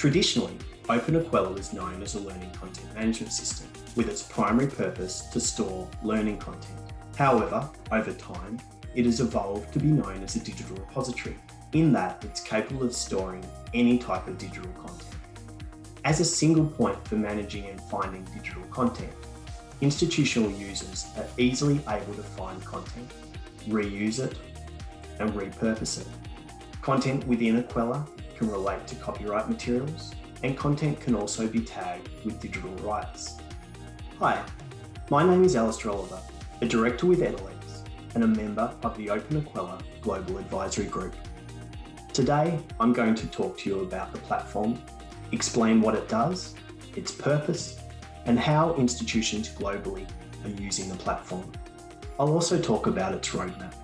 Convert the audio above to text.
Traditionally, openEQUELLA is known as a learning content management system, with its primary purpose to store learning content. However, over time, it has evolved to be known as a digital repository, in that it's capable of storing any type of digital content. As a single point for managing and finding digital content, institutional users are easily able to find content, reuse it, and repurpose it. Content within EQUELLA can relate to copyright materials, and content can also be tagged with digital rights. Hi, my name is Alistair Oliver, a director with Edalex and a member of the openEQUELLA Global Advisory Group. Today, I'm going to talk to you about the platform, explain what it does, its purpose, and how institutions globally are using the platform. I'll also talk about its roadmap.